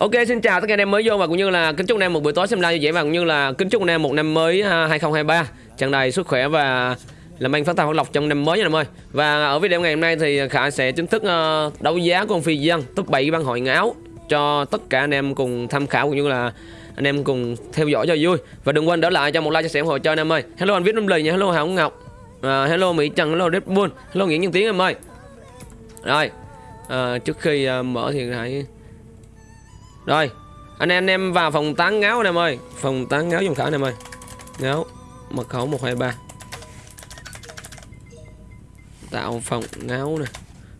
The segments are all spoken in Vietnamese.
Ok xin chào tất cả anh em mới vô và cũng như là kính chúc anh em một buổi tối xem live như vậy và cũng như là kính chúc anh em một năm mới 2023 tràn đầy sức khỏe và làm anh phát tài phát lộc trong năm mới nha anh em ơi. Và ở video ngày hôm nay thì Khả sẽ chính thức ờ, đấu giá con phi dân top 7 ban hội ngáo cho tất cả anh em cùng tham khảo cũng như là anh em cùng theo dõi cho vui và đừng quên để lại cho một like chia sẻ ủng hộ cho anh em ơi. Hello anh Viết Lâm Lì nha, hello Hảo Ngọc, à, hello Mỹ Trần, hello Red Bull, hello Nguyễn Nhân Tiến em ơi. Rồi, à, trước khi à, mở thì hãy rồi, anh em anh em vào phòng tán ngáo anh em ơi. Phòng tán ngáo dùng khảo anh em ơi. Ngáo, mật khẩu 123 tạo phòng ngáo nè.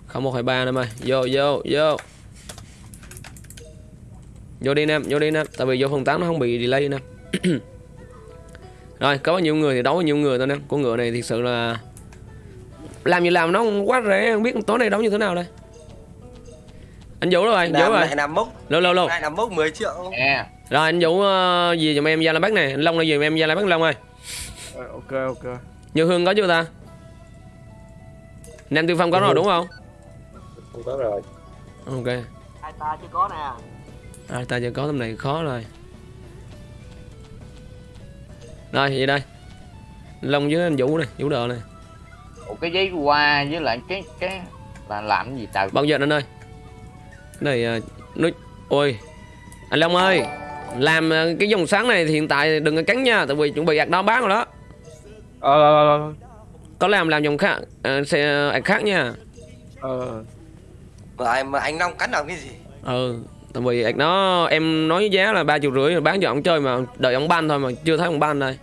Khẩu 123 anh em ơi. Vô vô vô. Vô đi anh em, vô đi anh em. Tại vì vô phòng tán nó không bị delay anh em. Rồi, có bao nhiêu người thì đấu bao nhiêu người thôi anh em. Con ngựa này thực sự là làm gì làm nó quá rẻ. Không biết tối nay đấu như thế nào đây anh vũ rồi? Vũ Nam rồi. này làm mốc lâu lâu lâu này làm mốc 10 triệu. Nè, rồi anh Vũ uh, gì giùm em Gia La Bắc này Anh Long là gì giùm em Gia La Bắc Long ơi. Ờ, ok ok. Như Hương có chưa ta? Nam Tiêu Phong có rồi đúng không? Không có rồi. Ok. Hai ta chưa có nè? À, Ta chưa có tầm này khó rồi. Rồi vậy đây. Anh Long với anh Vũ này Vũ đờ này một cái giấy qua với lại cái cái là làm cái gì trời Bao giờ anh ơi Này uh, nó Ôi Anh Long ơi Làm ờ, cái dòng sáng này thì hiện tại đừng có cắn nha Tại vì chuẩn bị ạc đó bán rồi đó. Ờ ờ Có làm làm dòng khác uh, xe ạc khác nha. Ờ. Mà anh mà anh Long cắn làm cái gì? Ừ tại vì ạc nó em nói giá là ba triệu rưỡi bán cho ông chơi mà đợi ông ban thôi mà chưa thấy ông ban đây.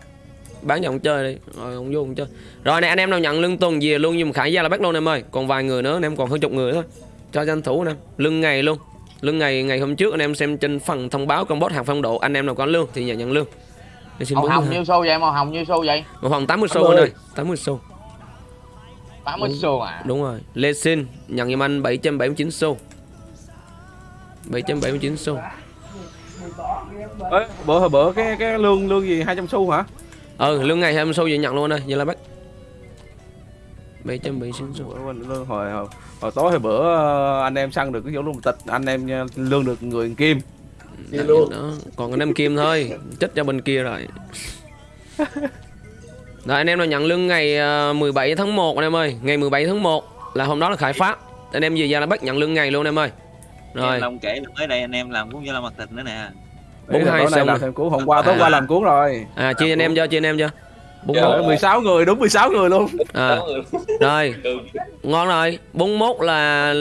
Bán cho ông chơi đi rồi ông vô ông chơi. Rồi này anh em nào nhận lương tuần về luôn nhưng mà khải gia là bắt luôn em ơi còn vài người nữa anh em còn hơn chục người thôi cho tranh thủ anh em lương ngày luôn. Lương ngày ngày hôm trước anh em xem trên phần thông báo con bot hàng phong độ anh em nào có lương thì nhận nhận lương. Màu hồng nhiêu xu vậy? Màu hồng nhiêu xu vậy? Một phòng 80 xu anh ơi. 80 xu. 80 xu à? Đúng rồi. Lê Xin nhận giùm anh 779 xu. 779 xu. Ê, bữa bữa cái cái lương lương gì? 200 xu hả? Ừ lương ngày 20 xu vậy nhận luôn đây vậy là bắt 779 xu Bữa mình lương hồi, hồi hồi tối hồi bữa ờ, anh em săn được cái chỗ luôn. Tịch anh em ờ, lương được người kim. Đó, đó. còn anh em kim thôi chết cho bên kia rồi. Rồi anh em nào nhận lương ngày ờ, 17 tháng 1 anh em ơi. Ngày 17 tháng 1 là hôm đó là khải phát anh em về ra là bắt nhận lương ngày luôn anh em ơi. Rồi. Long kể là mới đây anh em làm cũng như là mặt thịt nữa nè. Bốn là hai xong làm rồi. thêm cuốn hôm qua tối À. qua làm cuốn rồi. À chia anh em cho chia anh em cho bốn Trời ơi, 16 người đúng 16 người luôn. À rồi. Ngon rồi. 41 là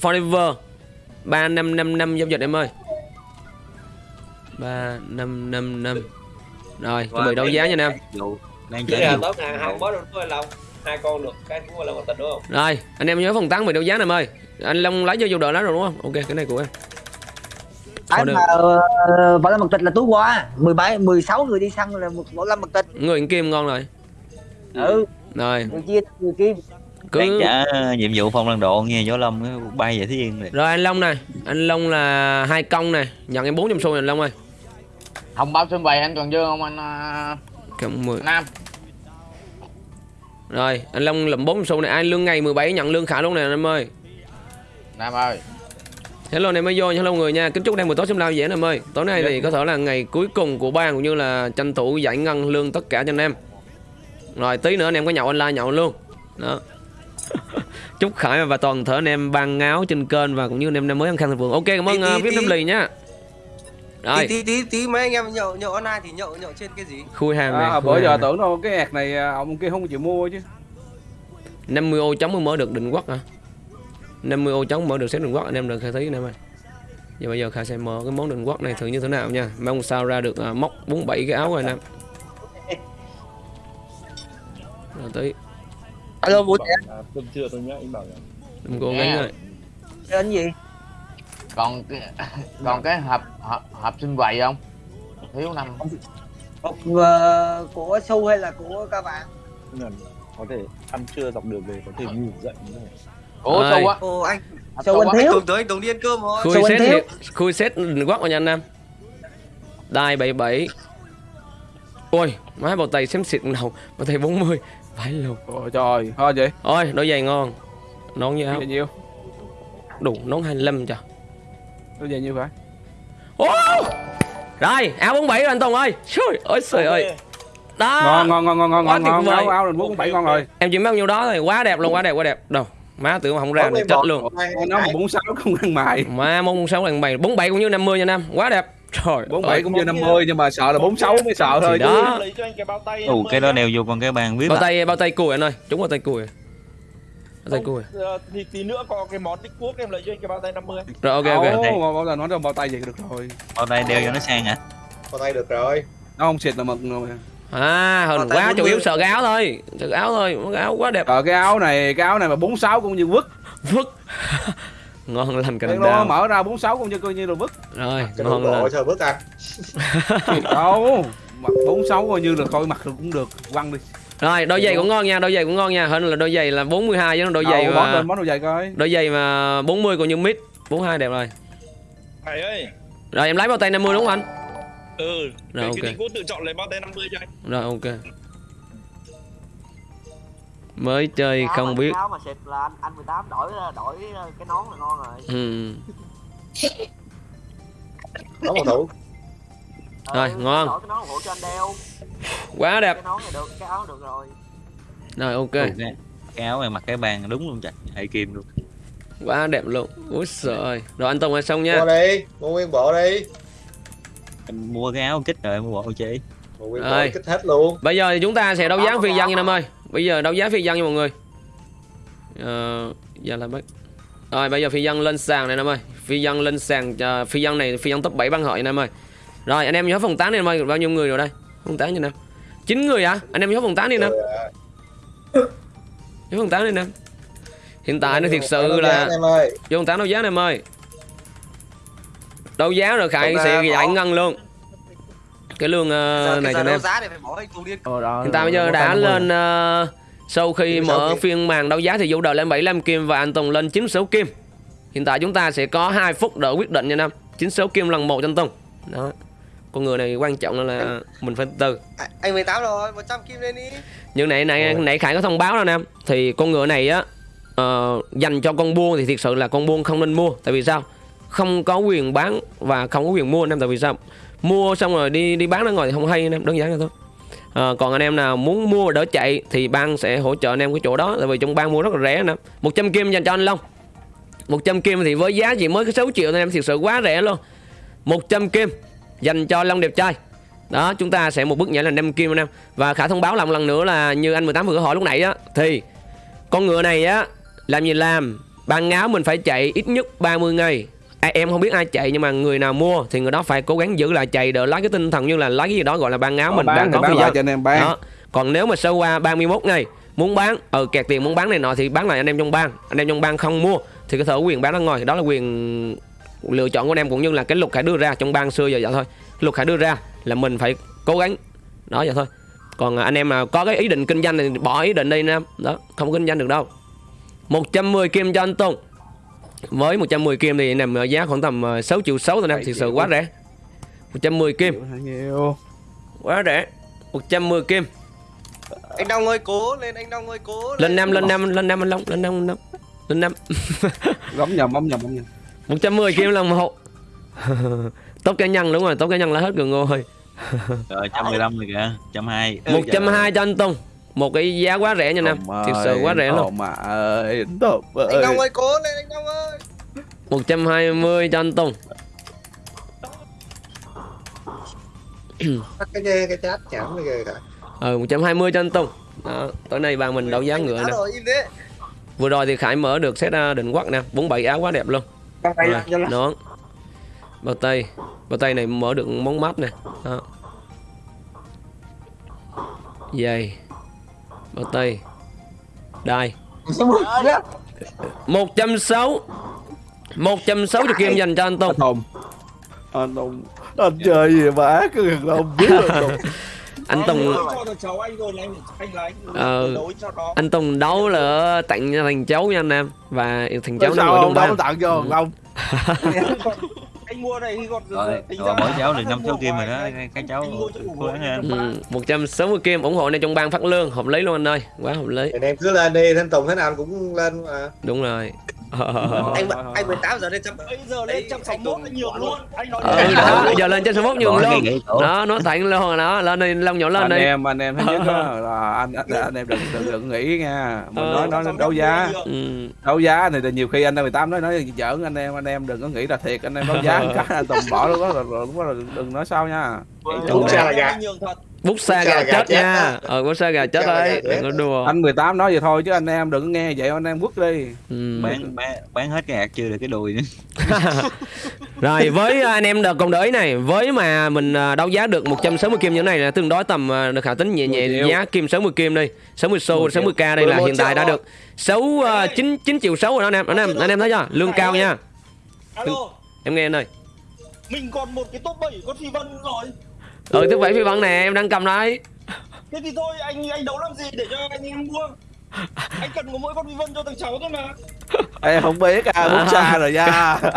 forever. 3555 giao dịch em ơi. 3555 rồi chuẩn bị đấu giá nha anh em đang là nhiều. tốt hàng hai bó được hai con được cái cũng là một tình đúng không? Rồi anh em nhớ phần tán về đấu giá này em ơi. Anh long lấy cho dù đợi lá rồi đúng không? Ok cái này của em Cái được. mà uh, võ lâm mật tịch là túi qua 17 16 người đi săn là một võ lâm mật tịch. người kim ngon rồi. Ừ, rồi. Người chia người kim. đang cứ trả nhiệm vụ phong lần độ nghe võ lâm bay về thế yên này rồi anh long này anh long là hai công này nhận em 400 xu này anh long ơi. Hồng bao xuân bày anh toàn dương không anh à, cộng 10 nam? Rồi anh long lụm 400 xu này ai lương ngày 17 nhận lương khả luôn này anh em ơi. Nam ơi hello anh em mới vô hello người nha. Kính chúc đang buổi tối xem lao dễ em ơi. Tối nay thì có thể là ngày cuối cùng của ban cũng như là tranh thủ giải ngân lương tất cả cho anh em. Rồi tí nữa anh em có nhậu online nhậu luôn. Đó. Chúc khải và toàn thể anh em ban ngáo trên kênh và cũng như anh em năm mới ăn khăn thành vườn ok cảm ơn viết tí. năm lì nhá rồi. tí tí tí tí mấy anh em nhậu nhậu online thì nhậu nhậu trên cái gì? Khui hàng này à, bữa giờ này. tưởng đâu cái ẹt này à, ông kia không chịu mua chứ. 50 ô chống mới mở được định quốc hả 50 ô chống mở được xếp định quốc. Anh em được khai thấy anh em ơi. Giờ bây giờ khai sẽ mở cái món định quốc này thử như thế nào nha. Mong sao ra được à, móc 47 cái áo rồi anh em. Rồi tí Alo Vũ Trẻ, Tuần trưa tôi nhớ anh bảo đừng cố Nghe. gắng rồi. Tên gì? còn cái còn cái hộp hộp, hộp sinh quầy không? Thiếu năm. Hộp ờ, của Su hay là của các bạn? có thể ăn trưa dọc đường về có thể ngủ dậy như này của Ơi. xu á ồ anh Su xu anh anh thiếu. tưởng tới anh tưởng đi ăn cơm rồi khui anh set thiếu? khui định quốc rồi nha anh em đai 77 ôi má bầu tay xém xịt đầu bầu tay 40 phải luôn Ôi trời thôi vậy ôi đôi giày ngon nón với áo nhiêu đủ nón 25 cho tôi về nhiêu phải Ô! Rồi, áo 47 rồi anh Tùng ơi. Trời ơi trời ơi. Đó. ngon ngon ngon ngon ngon Quá ngon tuyệt ngon vời. áo áo định bốn bảy ngon rồi Em chỉ mấy nhiêu đó thôi, quá đẹp luôn, quá đẹp, quá đẹp. Đâu, má tưởng mà không ra được em chết luôn. nó mà bốn sáu không ăn mài Má mong sáu lần bày 47 cũng như 50 nha Nam, quá đẹp. Trời bốn ơi. bảy cũng như năm mươi nhưng mà sợ là bốn sáu mới sợ thôi Thì đó. lấy cho anh cái bao tay ù cái đó đeo vô con cái bàn biết Bao tay bao tay cùi anh ơi, chúng bao tay cùi. Bao tay cùi. Ờ, thì tí nữa có cái món tích quốc em lấy cho anh cái bao tay 50 Rồi ok ok. Bao bao nói trong bao tay vậy được rồi bao tay đeo cho nó sang à Vào tay được rồi. nó không xịt là mực rồi À, tay quá, 40. chủ yếu sợ cái áo thôi. Sợ cái áo thôi, cái áo quá đẹp. Ờ cái áo này cái áo này mà bốn sáu cũng như vứt Vứt. ngon lành cành đào. mở ra bốn sáu cũng như coi như là vứt Rồi, Cái ngon lành. chờ bước ăn. đâu mặc bốn sáu coi như là coi mặt được cũng được quăng đi Rồi, đôi giày cũng ngon nha, đôi giày cũng ngon nha. Hơn là đôi giày là 42 chứ đôi giày mà lên món đồ giày coi đôi giày mà 40 còn như mid. 42 đẹp rồi. Thầy ơi Rồi em lấy bao tay 50 đúng không anh? Ừ Rồi, cái ok. quốc tự chọn lấy bao tay 50 cho anh Rồi ok. Mới chơi không biết. Mà xịt là anh anh 18 đổi đổi cái nón là ngon rồi. Ừ. Có một thủ. Rồi, ngon. Đổi cái nón hộ cho anh đeo. Quá đẹp. Cái nón này được, cái áo được rồi. Rồi ok. Ù, cái, cái áo này mặc cái bàn đúng luôn chặt hệ kim luôn Quá đẹp luôn. Úi giời ơi. Rồi anh Tùng ơi xong nha. Mua đi, mua nguyên bộ đi. Em mua cái áo kích rồi em mua bộ nguyên Rồi. kích hết luôn. Bây giờ thì chúng ta sẽ đấu giá phi dân nha Nam ơi. Bây giờ đấu giá phi dân nha mọi người. Ờ, giờ là bắt. Rồi bây giờ phi dân lên sàn này Nam ơi. Phi dân lên sàn cho phi dân này phi dân top 7 băng hội Nam ơi. Rồi anh em nhớ phòng tán đi Nam ơi, bao nhiêu người rồi đây? Phòng tán như Nam. 9 người hả? Anh em nhớ phòng tán đi Nam. Nhớ phòng tán đi Nam. Hiện tại nó thiệt sự là em ơi. vô phòng tán đấu giá Nam ơi. Đấu giá rồi Khải sẽ giải ngân luôn. Cái lương ờ, này cho anh em. anh. Ờ, Hiện tại bây giờ đã tay 50. lên ờ, sau khi mở kim. phiên màn đấu giá thì Vũ Đời lên 75 kim và anh Tùng lên 96 kim. Hiện tại chúng ta sẽ có 2 phút đợi quyết định nha Nam. 96 kim lần một cho anh Tùng. Đó. Con người này quan trọng là, là mình phải từ. À, anh 18 rồi, 100 kim lên đi. Nhưng nãy nãy nãy Khải có thông báo đó Nam. Thì con ngựa này á ờ, dành cho con buôn thì thiệt sự là con buôn không nên mua. Tại vì sao? Không có quyền bán và không có quyền mua anh em Tại vì sao? Mua xong rồi đi đi bán ra ngoài thì không hay Nam. Đơn giản là thôi. à, còn anh em nào muốn mua đỡ chạy thì ban sẽ hỗ trợ anh em cái chỗ đó tại vì trong ban mua rất là rẻ nè 100 kim dành cho anh Long 100 kim thì với giá chỉ mới có 6 triệu anh em thực sự quá rẻ luôn 100 kim dành cho Long đẹp trai đó chúng ta sẽ một bước nhảy là 5 kim anh em và khả thông báo lòng lần nữa là như anh 18 vừa hỏi lúc nãy á thì con ngựa này á làm gì làm ban áo mình phải chạy ít nhất 30 ngày à, em không biết ai chạy nhưng mà người nào mua thì người đó phải cố gắng giữ lại chạy đỡ lấy cái tinh thần như là lấy cái gì đó gọi là ban áo mình bán đang có bán lại cho anh em bán. Đó. Còn nếu mà sâu qua 31 ngày muốn bán ờ kẹt tiền muốn bán này nọ thì bán lại anh em trong bang. Anh em trong bang không mua thì có thể quyền bán ra ngoài. Đó là quyền lựa chọn của anh em cũng như là cái luật khải đưa ra trong bang xưa giờ vậy thôi. Luật khải đưa ra là mình phải cố gắng. Đó vậy thôi. Còn anh em mà có cái ý định kinh doanh thì bỏ ý định đi anh em đó không kinh doanh được đâu. 110 kim cho anh Tùng với 110 kim thì nằm ở giá khoảng tầm ờ, 6 triệu 6 thôi anh em thực sự quá rẻ. 110 kim. Nhiều quá rẻ. 110 kim. Anh Đông ơi cố lên, anh Đông ơi cố lên năm lên năm lên năm anh Long lên năm lên năm lên năm. Gấm nhầm bấm nhầm bấm nhầm. 110 kim lần một tốt cá nhân đúng rồi tốt cá nhân là hết gần ngô rồi rồi 115 rồi kìa 120 một trăm hai cho anh Tùng một cái giá quá rẻ nha nam. Thực sự quá rẻ luôn. mà ơi. Tùng Anh Đông ơi. ơi cố lên, anh Đông ơi. 120 cho anh Tùng. Tắt cái cái chat chảm bây giờ cả. ừ 120 cho anh Tùng. Đó tối nay bạn mình đấu giá ngựa nè. Rồi, im đấy. vừa rồi thì Khải mở được set uh, định quắc nè. 47 áo quá đẹp luôn. Rồi, nón. Bao tay. Bao tay này mở được món mắt nè. Đó. Giày bao tay. Đai. 160 160 kim dành cho anh Tùng. Anh Tùng. Anh Tùng. Anh chơi gì mà ác cái gần không biết rồi Tùng. Anh Tùng cho được cháu anh rồi anh anh là anh Ờ. anh Tùng đấu là tặng cho thằng cháu nha anh em. Và thằng cháu nó ngồi ông ban tặng cho Ừ. anh mua này thì còn rồi mỗi anh cháu được năm sáu kim rồi đó cái- cháu Anh mua cho đủ cố gắng lên ừ, 160 kim ủng hộ này trong ban phát lương hợp lý luôn anh ơi quá hợp lý. Anh em cứ lên đi, thanh Tùng thế nào cũng lên mà. đúng rồi anh anh 18 giờ lên trăm bây giờ lên trăm sáu mốt anh nhường luôn. anh nói ừ đó giờ lên 1 nhường Bỏ cái luôn đó nó thẳng luôn rồi đó lên đi long nhỏ lên anh đi. em anh em thứ nhất là anh, anh anh em đừng đừng đừng nghĩ nha. Mình Ờ. nói nói đấu giá. Ừ. đấu giá thì nhiều khi anh em 18 nói nói giỡn anh em anh em đừng có nghĩ là thiệt. Anh em đấu giá cái anh tùng bỏ lúc đó là lúc đó là đừng nói sao nha. Đúng ra là gà. Bút xa gà gà chết nha. ờ bút xa gà chết đấy. đừng có đùa. Anh 18 nói vậy thôi chứ anh em đừng có nghe vậy anh em quất đi. Ừ. bán bán bán hết cái hạt chưa được cái đùi nữa. Rồi với anh em đợt còn đợi này Với mà mình à, đấu giá được 160 kim như thế này là tương đối tầm à, được hạ tính nhẹ nhẹ 10 triệu. giá kim 60 kim đi. 60 xu 60 k đây là 11 hiện tại đã được 6 uh, 9 9 triệu 6 rồi đó anh em. Anh em anh em thấy chưa? Lương cao nha. Alo. Em nghe anh ơi. Mình còn một cái top 7 con phi vân rồi ừ thứ bảy phi văn nè em đang cầm đấy thế thì thôi anh anh đấu làm gì để cho anh em mua anh cần có mỗi con phi vân cho thằng cháu thôi mà. Em không biết à bút xa rồi nha.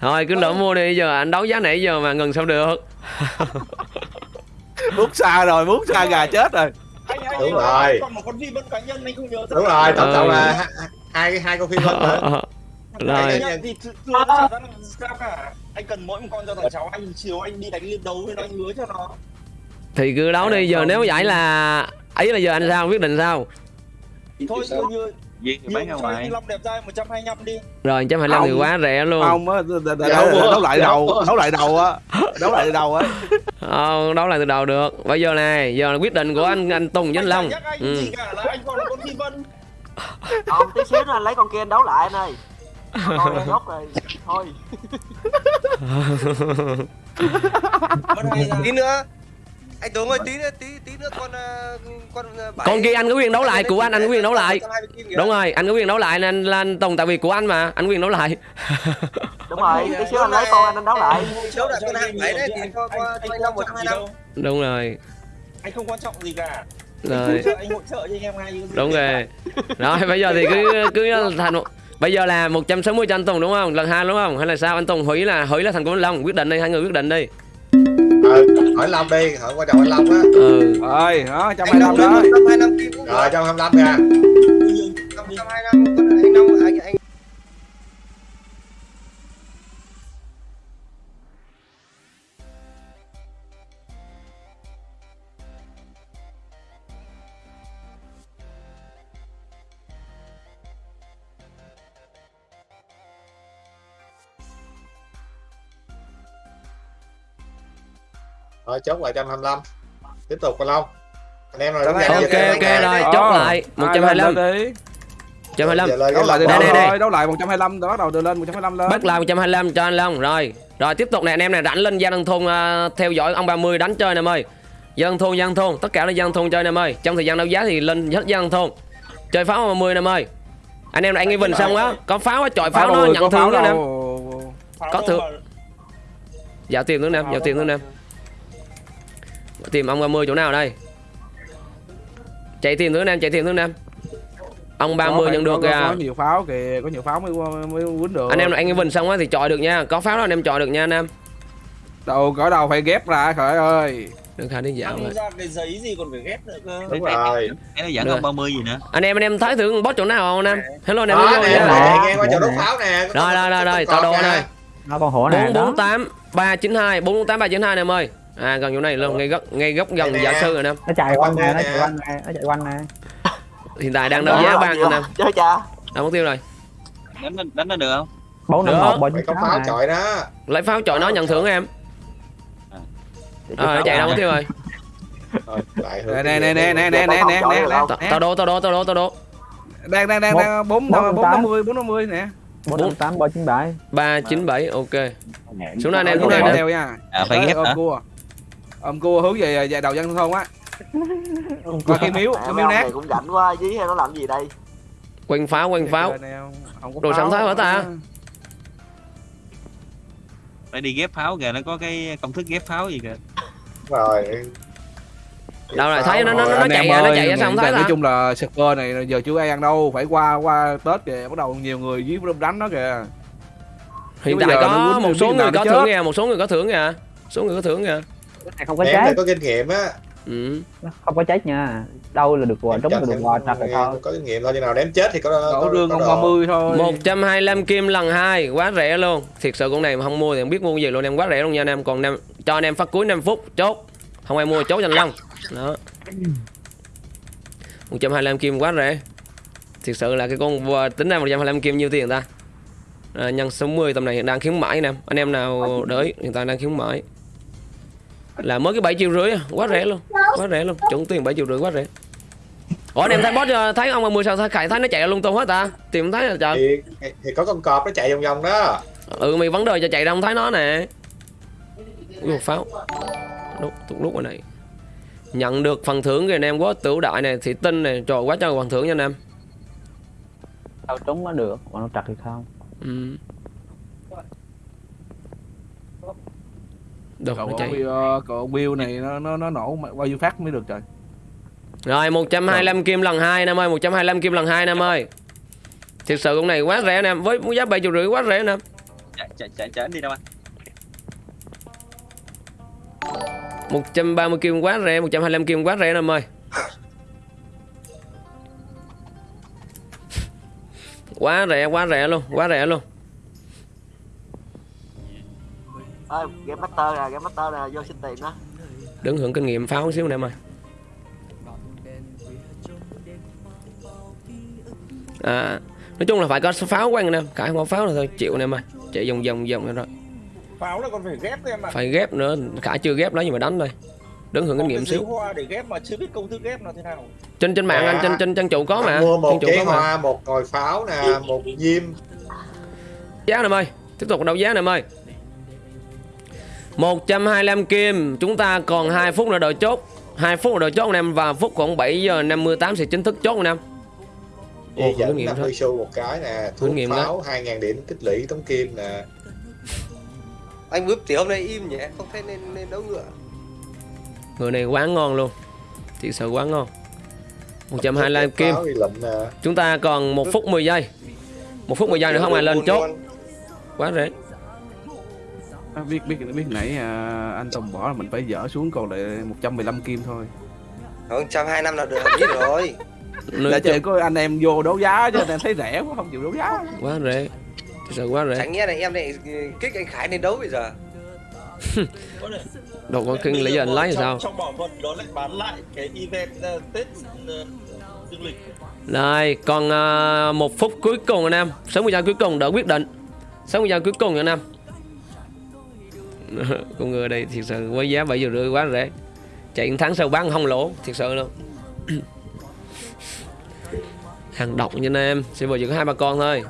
Thôi cứ lỡ mua đi giờ anh đấu giá nãy giờ mà ngừng sao được. Bút xa rồi bút xa gà chết rồi. Anh anh Đúng anh rồi. còn một con phi vân cá nhân anh không nhớ đúng rồi tổng cộng là hai- hai con phi vân nữa rồi Anh cần mỗi một con cho thằng cháu anh chiều anh đi đánh liên đấu với nó anh hứa cho nó. Thì cứ đấu đi giờ nếu giải là ấy là giờ anh sao quyết định sao? Thôi như như Duyên thì bán ra ngoài anh Long đẹp trai 125 đi. Rồi 125 thì Không. quá rẻ luôn. Không á Dạ, đấu, lại Dạ, đầu mua. đấu lại đầu á. Đấu lại đầu á. Ờ, đấu lại từ đầu được. Bây giờ này, giờ là quyết định của anh anh Tùng với anh Long. Anh anh Ừ. cả là anh còn là con phi vân. Còn tí xíu nữa anh lấy con kia anh đấu lại anh ơi Rồi Thôi tí nữa anh Tuấn ơi tí nữa tí tí nữa con ờ, con ờ, bảy- Con kia anh có quyền đấu lại của anh, anh có quyền đấu lại. 120 kim kìa. Đúng rồi, anh có quyền đấu lại nên là anh Tùng tại vì của anh mà, anh quyền đấu lại. Đúng rồi Tí xíu anh lấy con anh anh đấu lại Đấu lại con 27 đấy thì cho cho anh Long 125 Đúng rồi. anh không quan trọng gì cả Rồi, Anh hỗ trợ cho anh em ngay đúng rồi. Rồi bây giờ thì cứ cứ thành một Bây giờ là 160 cho anh Tùng đúng không? Lần hai đúng không? Hay là sao? Anh Tùng hủy là hủy là thành của anh Long, quyết định đi, hai người quyết định đi. Ờ, hỏi Long đi hỏi quan trọng anh Long á Ừ. rồi đó anh 125 Long đó 125 kim rồi 125 kìa 125 Rồi chốt lại 125 Tiếp tục con Long Anh em rồi đúng Ok ok rồi, chốt lại hai 125. lên đi 125. Giờ lên đấu lại Đây, đây, đây. đấu lại 125 đó bắt đầu từ lên 125 lên Bắt lại 125 cho anh Long rồi. Rồi tiếp tục nè anh em này rảnh lên Gia Đăng Thôn à, theo dõi ông 30 đánh chơi nè em ơi. Đăng Thôn, Đăng Thôn, tất cả là Đăng Thôn chơi nè em ơi. Trong thời gian đấu giá thì lên hết Đăng Thôn. Chơi pháo 30 nè em ơi. Anh em này anh Evan xong á, có pháo á, chọi pháo nó rồi, nhận có thương pháo đó nè. Có thưởng. Dạ tiền nữa nè, dạ tiền nữa nè. Tìm ông 30 chỗ nào đây? Chạy tiền nữa nè, chạy tiền nữa nè. Ông 30 Có, nhận được có, có, kìa. có nhiều pháo kìa có nhiều pháo mới mới quýnh được Anh em anh Evan xong á thì chọi được nha. Có pháo đó anh em chọi được nha anh em. đầu cỡ đầu phải ghép ra khởi ơi Đừng khai đến dạo ra cái giấy gì còn phải ghép nữa cơ Đúng rồi cái nó dẫn Được. không 30 gì nữa Anh em anh em thấy thử boss chỗ nào không anh em? Hello anh em Đó hello nè nha. nè nghe qua chỗ đốt pháo nè Rồi rồi rồi rồi, tọa độ này. nó con hổ này đó 448 392 448 392 nè em ơi. À gần chỗ này luôn, ngay góc ngay góc gần nè. sư rồi nè. nó chạy quanh nè nó chạy quanh nè nó chạy quanh nè. Hiện tại đang đấu giá ban rồi nè. Chơi cha Đâu mất tiêu rồi. đánh đánh nó được không? Bốn năm một có chín pháo chọi đó. Lấy pháo chọi nó nhận thưởng em. Ờ nó chạy đâu mất tiêu rồi. Rồi, lại hướng nè nè nè nè đây. nè nè nè nè nè Tao- đố tao đố tao đố tao đố. đang đang đang đang bốn bốn năm mươi bốn năm mươi nè. Bốn năm tám bốn chín bảy. 397 ok. Xuống đây anh em xuống đây đeo nha. À phải ghép hả? Cua ôm cua hướng về về đầu dân thôn á qua cái miếu cái miếu nát cũng rảnh quá dí hay nó làm gì đây Quanh pháo quanh pháo. không có Đồ pháo. sẵn thái hả ta? phải đi ghép pháo kìa nó có cái công thức ghép pháo gì kìa rồi Đâu rồi thấy nó nó nó chạy ra nó chạy ra nói thấy ta? chung là super này giờ chưa ai ăn đâu phải qua qua tết kìa bắt đầu nhiều người dưới đánh nó kìa Hiện tại có một số người có thưởng kìa, một số người có thưởng kìa. Số người có thưởng kìa. Này không có này có kinh nghiệm á. Ừ. Nó không có chết nha. Đâu là được quà trúng là được quà rồi thôi. có kinh nghiệm thôi chừng nào đếm chết thì có đổ có con đồ. 30 thôi. 125 kim lần hai quá rẻ luôn. Thiệt sự con này mà không mua thì không biết mua cái gì luôn em quá rẻ luôn nha anh em. Còn em cho anh em phát cuối 5 phút chốt. Không ai mua chốt cho anh Long. Đó. 125 kim quá rẻ. Thiệt sự là cái con vừa- tính ra 125 kim nhiêu tiền ta? À, nhân 60 tầm này hiện đang khuyến mãi nè. Anh em nào đợi hiện tại đang khuyến mãi là mới cái 7 triệu rưỡi à, quá rẻ luôn quá rẻ luôn. Chuẩn tiền 7 triệu rưỡi quá rẻ. Ủa anh em thấy boss ờ, thấy ông 10 sao? Thấy khải thấy nó chạy lung tung hết ta? Tìm không thấy là trời. Thì, thì có con cọp nó chạy vòng vòng đó. Ừ mày vấn đề cho chạy ra không thấy nó nè. Ui, pháo. Lúc tụt lúc rồi này. Nhận được phần thưởng kìa anh em quá tiểu đại này thị tinh này. Trời quá trời phần thưởng nha anh em. Đâu trúng nó được còn nó trật thì không. Ừ. Được, cậu nó chạy. Bill, ờ, cậu Bill này nó nó nó nổ bao nhiêu phát mới được trời. Rồi 125 kim lần 2 em ơi 125 kim lần 2 em ơi. Thực sự con này quá rẻ nè em Với giá 7 triệu rưỡi quá rẻ nè em. chạy chạy chạy chạy đi đâu anh 130 kim quá rẻ 125 kim quá rẻ nè em ơi. Quá rẻ quá rẻ luôn Quá rẻ luôn ơi game master nè game master nè vô xin tiền đó. Đứng hưởng kinh nghiệm pháo xíu nè em ơi. À Nói chung là phải có pháo anh nè Cả không có pháo là thôi chịu nè em ơi. Chạy vòng vòng vòng rồi pháo là còn phải ghép thôi em ạ. Phải ghép nữa Cả chưa ghép đó nhưng mà đánh thôi. Đứng hưởng kinh nghiệm xíu. hoa để ghép mà chưa biết công thức ghép là thế nào. Trên trên mạng Dạ. anh trên trên trang chủ có mà. Mua một Trang chủ có mà. hoa một ngồi pháo nè một diêm. Giá nè em ơi Tiếp tục đấu giá nè em ơi 125 kim. Chúng ta còn 2 phút nữa đợi chốt. 2 phút nữa đợi chốt anh em Và phút khoảng 7 giờ 58 sẽ chính thức chốt anh em. Ồ, dẫn nghiệm 50 thôi. xu một cái nè. Thuốc nghiệm pháo 2.000 điểm tích lũy tống kim nè. Anh bướp thì hôm nay im nhỉ? Không thấy nên nên đấu ngựa. Người này quá ngon luôn. Thiệt sự quá ngon. 125 Thuốc kim. Chúng ta còn 1 phút 10 giây. 1 phút 10 giây nữa không ai lên chốt. Quá rẻ à, biết biết biết. Nãy à, anh Tùng bỏ là mình phải dỡ xuống còn lại 115 kim thôi. Không trăm hai năm là được ít rồi. Chung chơi có anh em vô đấu giá chứ anh em thấy rẻ quá không chịu đấu giá. Quá rẻ. Sự quá rẻ. Chẳng nghĩa là em lại kích anh khải lên đấu bây giờ. Đâu có kinh lý do anh lấy trong, sao? Trong bảo vật đó lại bán lại cái event uh, tết uh, dương lịch. Rồi, còn à, một phút cuối cùng anh em. 60 giây cuối cùng đỡ quyết định. 60 giây cuối cùng anh em Con người đây thiệt sự với giá 7 giờ rưỡi quá rẻ Chạy tháng sau bán không lỗ Thiệt sự luôn. Hàng độc nha anh em Sẽ vừa chỉ có hai ba con thôi.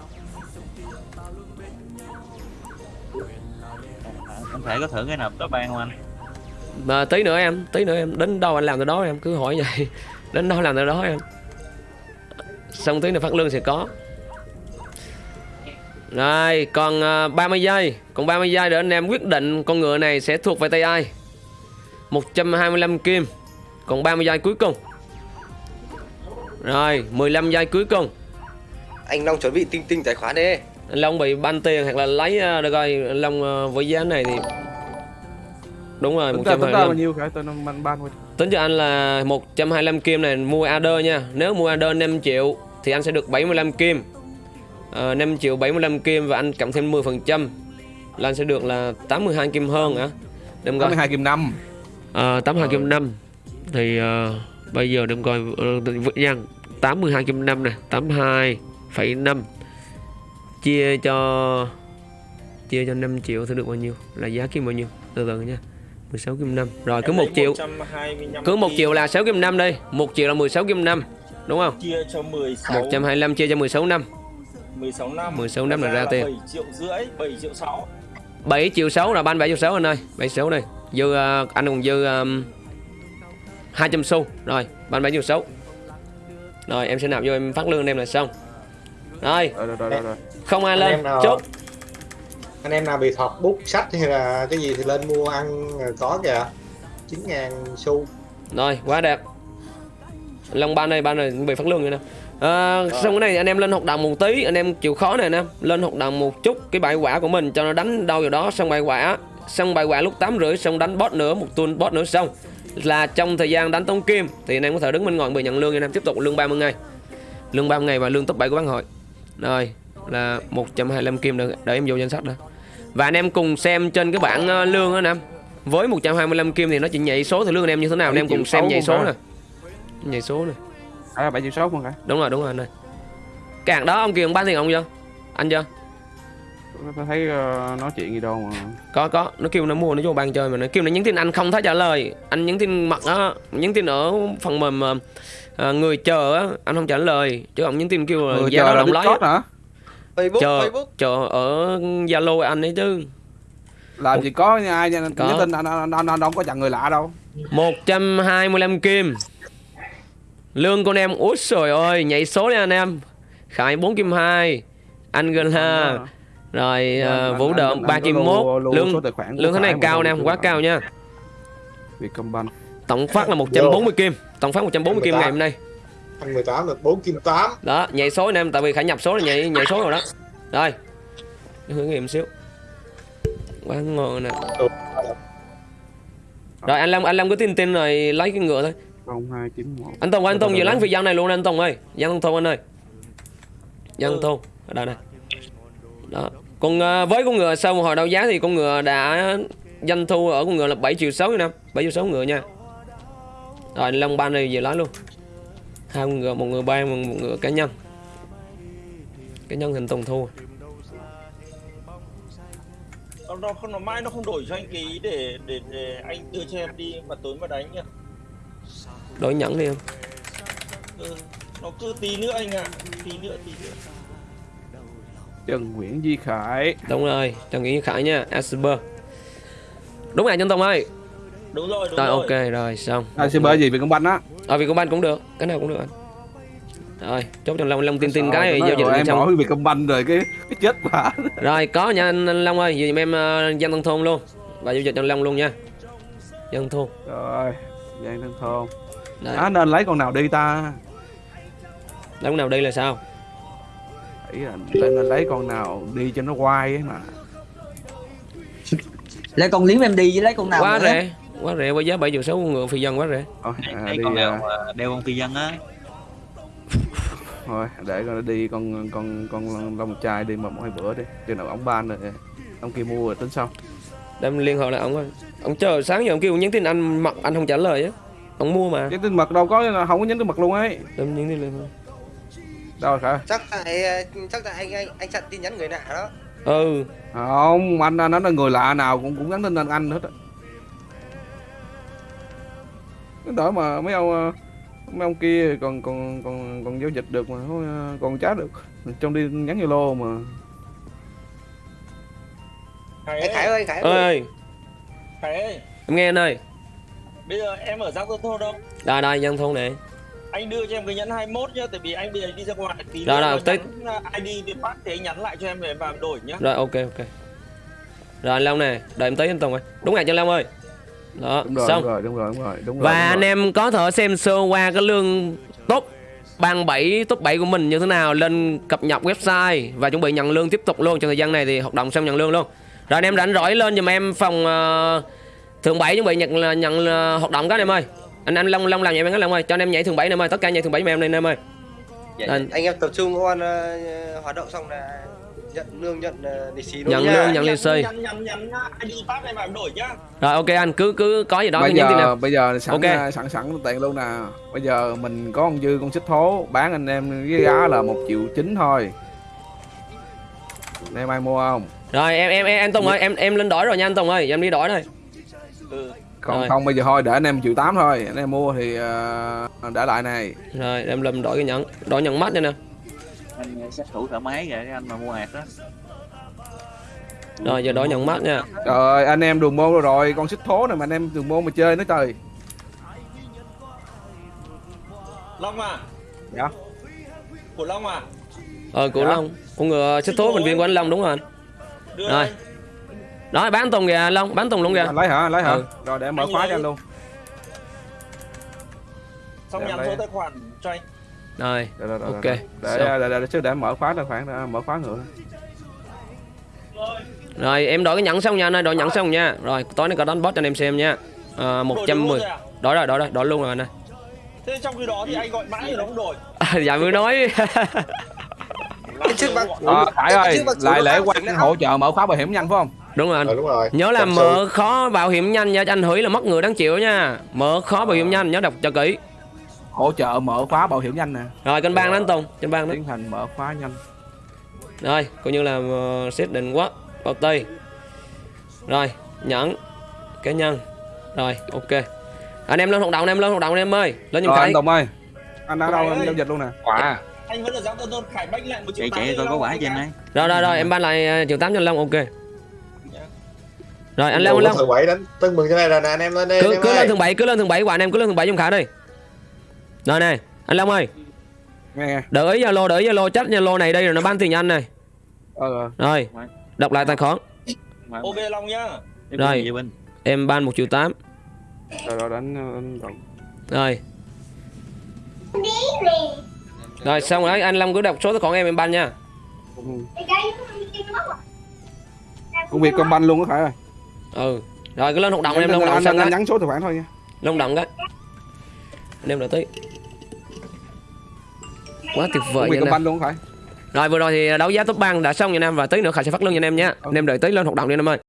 Anh thể có thử cái nào top ban không anh? Mà tí nữa em Tí nữa em Đến đâu anh làm tới đó em Cứ hỏi vậy. Đến đâu làm tới đó em. Xong tí nữa phát lương sẽ có Rồi còn à, 30 giây. Còn 30 giây để anh em quyết định Con ngựa này sẽ thuộc về tay ai. 125 kim. Còn 30 giây cuối cùng. Rồi 15 giây cuối cùng. Anh long chuẩn bị tinh tinh tài khoản đi. Anh Long bị ban tiền hoặc là lấy à, Được rồi anh Long à, với giá này thì Đúng rồi tính ra tính ra 125 bao nhiêu cả tôi ban ban Tính cho anh là 125 kim này mua Adder nha. Nếu mua Adder 5 triệu Thì anh sẽ được 75 kim à, 5 triệu 75 kim Và anh cộng thêm 10% Là anh sẽ được là 82 kim hơn hả? Coi. 82 kim năm. À, 82 kim 5 Thì à, bây giờ đừng coi uh, Giang 82 kim 5 nè 82,5 Chia cho Chia cho 5 triệu thì được bao nhiêu? Là giá kim bao nhiêu? Từ từ nha. 16 kim 5 Rồi cứ Em 1 lấy triệu. 125 cứ 1 kim, triệu là 6 kim 5 đi 1 triệu là 16 kim 5 Đúng không? Chia cho 16 125 chia cho 16 năm 16 năm. 16 năm là ra tiền. 7 triệu rưỡi 7 triệu 6 7 triệu 6 là ban 7 triệu 6 anh ơi. 7 triệu 6 đây Dư ờ, anh còn dư um, 200 xu. Rồi ban 7 triệu 6 Rồi em sẽ nạp vô em phát lương em là xong. Rồi. Rồi rồi rồi, rồi, không ai Anh lên. nào- Chốt. anh em nào bị thọt bút sách hay là cái gì thì lên mua ăn rồi có kìa. 9.000 xu. Rồi quá đẹp. Long ban đây ban này bị phát lương rồi nè à, xong cái này anh em lên hoạt động một tí anh em chịu khó này nè lên hoạt động một chút cái bài quả của mình cho nó đánh đâu vào đó xong bài quả. Xong bài quả lúc tám rưỡi xong đánh boss nữa một tuần boss nữa xong. Là trong thời gian đánh tống kim thì anh em có thể đứng bên ngoài bị nhận lương anh em tiếp tục lương 30 ngày. Lương 30 ngày và lương top 7 của bán hội. Rồi là 125 kim được để em vô danh sách đó và anh em cùng xem trên cái bảng ờ, lương đó anh em. Với 125 kim thì nó chỉ nhảy số thì lương anh em như thế nào anh em cùng xem nhảy số nè. Nhảy số nè à bảy triệu sáu không cả đúng rồi đúng rồi anh ơi. Cạn đó ông kia ông bán tiền ông chưa anh chưa tôi thấy ờ, nói chuyện gì đâu mà. Có có. Nó kêu nó mua nó vô bàn chơi mà nó kêu nó nhắn tin. Anh không thấy trả lời. Anh nhắn tin mặt á nhắn tin ở phần mềm ờ, người chờ á. Anh không trả lời. Chứ ông nhắn tin kêu là Người là động Discord hả? Facebook chờ Facebook. chờ ở zalo anh ấy chứ. Làm gì có ai nha Có. nhắn tin anh anh, anh, anh đâu có chặn người lạ đâu. 125 kim lương con em út trời ơi nhảy số đi anh em. Khải 4 kim 2 anh Gala rồi Anh- vũ đợm anh 3 có kim lưu- 1 lưu lương lương thế này cao nè lần quá cao nha. Vietcombank. Tổng phát là 140 kim. Tổng phát 140 kim ngày hôm nay. Anh 18 được 4 kim 8 đó nhảy số anh em tại vì khải nhập số là nhảy nhảy số rồi đó. Rồi thử nghiệm xíu. Quá ngon nè. Rồi anh Long anh Long cứ tin tin rồi lấy cái ngựa thôi 0291 anh Tùng anh Tùng rồi, lắng phi dân này luôn anh Tùng ơi. Dân thông thôn anh ơi. Dân thông thôn ở đây đây đó. Còn ờ, với con ngựa sau một hồi đấu giá thì con ngựa đã doanh thu ở con ngựa là 7 triệu 6 năm 7 triệu 6 ngựa nha. Rồi anh Long ban này về lấy luôn. Hai con ngựa một ngựa ban một, một ngựa cá nhân. Cá nhân hình Tùng thu nó nó không nó mãi nó không đổi cho anh ký để để để anh đưa cho em đi mà tối mà đánh nhá đổi nhẫn đi em. Ừ. nó cứ tí nữa anh ạ. Tí nữa tí nữa. Trần Nguyễn Duy Khải. Đúng rồi Trần Nghĩa Khải nha Asper đúng rồi chân Tùng ơi. Đúng rồi đúng rồi rồi. ok rồi xong. À xin bơ gì Vietcombank á? Ở Vietcombank cũng được cái nào cũng được anh. Rồi chốt cho Long Long tin tin cái giao dịch em xong hỏi Vietcombank rồi cái cái chết bà rồi có nha anh, anh Long ơi vì em uh, dân tân thôn luôn. Và giao dịch cho Long luôn nha. Dân thôn. Rồi Giang Tân Thôn Đấy. à, nên lấy con nào đi ta? Long nào đây là sao? Ý là nên, lấy con nào đi cho nó quay ấy mà. Lấy con liếm em đi với lấy con nào quá nữa. rẻ quá rẻ với giá 7 triệu 6 ngựa phi dân quá rẻ. Thôi, à, đi con nào à, đeo con phi dân á. Thôi để con đi con con con long trai đi một hai bữa đi. Chừng nào ông ban rồi ông kia mua rồi tính sau. Đem liên hệ lại ông ơi ông chờ sáng giờ ông kêu nhắn tin anh mặc anh không trả lời á ông mua mà. Cái tin mật đâu có không có nhắn tin mật luôn ấy. Đem nhắn tin lên đâu rồi khả chắc tại chắc tại anh anh anh chặn tin nhắn người lạ đó. Ừ. Không anh anh nói là người lạ nào cũng cũng nhắn tin anh anh hết á. Cái đỡ mà mấy ông mấy ông kia còn còn còn còn giao dịch được mà thôi, còn trả được. Trong đi nhắn zalo mà. Khải ơi, Khải ơi. Khải ơi. Em nghe anh ơi bây giờ em ở giang tô đâu đây đây dân thôn này. Anh đưa cho em cái nhẫn 21 nhá tại vì anh bây giờ đi ra ngoài tí Rồi, nữa rồi, tới- nhắn ID thì bắt thì anh nhắn lại cho em để vào đổi nhá. Rồi ok ok. Rồi anh Long nè đợi em tới anh Tùng ơi. Đúng cho anh Long ơi. Đó đúng rồi xong. đúng rồi đúng rồi đúng rồi đúng rồi và đúng anh rồi. em có thể xem sơ qua cái lương top ban 7 top 7 của mình như thế nào lên cập nhật website và chuẩn bị nhận lương tiếp tục luôn. Trong thời gian này thì hoạt động xong nhận lương luôn. Rồi anh em rảnh rỗi lên giùm em phòng uh, thường 7 chuẩn bị nhận nhận ờ, hoạt động các anh em ơi. Anh anh Long Long làm vậy anh Long ơi cho anh em nhảy thường 7 anh em ơi tất cả nhảy thường 7 mà em đây anh em ơi. Dạ, Anh- anh em tập trung ôn ờ, hoạt động xong là nhận lương nhận uh, lì xì luôn Nhận nha. lương, nhận lì xì. em rồi ok anh cứ cứ có gì đó cứ bây nhắn giờ em bây giờ sẵn Ok. à, sẵn sẵn tiền luôn nè. Bây giờ mình có con dư con xích thố bán anh em với giá là một triệu chín thôi. Anh em ai mua không? Rồi em em em anh Tùng ơi em em lên đổi rồi nha anh Tùng ơi em đi đổi thôi ừ còn Rồi. không bây giờ thôi để anh em triệu tám thôi. Anh em mua thì à, để lại này. Rồi em lâm đổi cái nhẫn đổi nhận mắt nha nè. Anh sát thủ thoải mái vậy cái anh mà mua hạt đó. Rồi giờ đổi nhận mắt nha. Trời ơi anh em đường môn rồi, rồi con xích thố này mà anh em đường môn mà chơi nữa trời. Long à? Dạ. Của Long à? Ờ của Dạ. Long. Con ngựa xích thố bệnh viện của anh Long đúng rồi anh. Đưa Rồi. đây đó bán Tùng kìa anh Long bán Tùng luôn kìa. Anh lấy hả lấy hả? Ừ. rồi để em mở Anh khóa lấy. cho anh luôn. Xong nhắn số tài khoản cho anh. Rồi Rồi, rồi, rồi, Ok, để, để, để, để, chứ để mở khóa tài khoản để mở khóa ngựa. Rồi em đổi cái nhẫn xong nha anh ơi đổi nhẫn xong nha. Rồi tối nay có đánh boss cho anh em xem nha. À, đổi được 110 luôn rồi à? đổi rồi đổi rồi đổi luôn rồi anh ơi. Thế trong khi đó thì anh gọi mãi thì nó không đổi. Dạ mới nói. Cái trước bác Ờ, Khải ơi, lại lễ phát quan triển hỗ trợ mở khóa bảo hiểm nhanh phải không? Đúng rồi anh. Ờ, đúng rồi. Nhớ là mở khó bảo hiểm nhanh nha cho anh hủy là mất người đáng chịu nha. Mở khó bảo hiểm nhanh nhớ đọc cho kỹ. Hỗ trợ mở khóa bảo hiểm nhanh nè, rồi kênh ban đó anh Tùng kênh ban đó tiến hành mở khóa nhanh. rồi coi như là ờ, xét định quá bao tay. Rồi nhẫn cá nhân. Rồi ok. Anh em lên hoạt động anh em lên hoạt động anh em ơi. Lên Rồi khải. anh Tùng ơi, anh đã đâu? Anh giao dịch luôn nè. quả. Anh vẫn là giáo tôn khải bách lại một triệu chạy tám chạy coi có quả cho em ạ. ấy rồi rồi rồi em ban lại ờ, triệu tám cho Long ok rồi anh Long anh Long thứ bảy đánh tưng mừng cho này là nè anh em lên anh cứ cứ lên thường bảy cứ lên thường bảy của anh em cứ lên thường bảy giùm khải đi rồi nè anh Long ơi Nghe nghe. đợi ý Zalo đợi ý Zalo chắc Zalo này đây rồi nó ban tiền anh này Ờ, ờ. rồi đọc lại tài khoản ok long nhá Em Rồi. em ban một triệu tám rồi rồi đánh Tùng. rồi rồi xong rồi anh Long cứ đọc số tài khoản em em ban nha. Công việc công banh luôn á Khải ơi. Ừ. Rồi cứ lên hoạt động em lên hoạt động xong anh nhắn số tài khoản thôi nha. lên hoạt động cái. Anh em đợi tí. Quá tuyệt vời nha anh banh luôn á Khải. rồi vừa rồi thì đấu giá top bang đã xong nha anh em và tí nữa khải sẽ phát lương cho anh em nhé anh em đợi tí lên hoạt động đi anh em ơi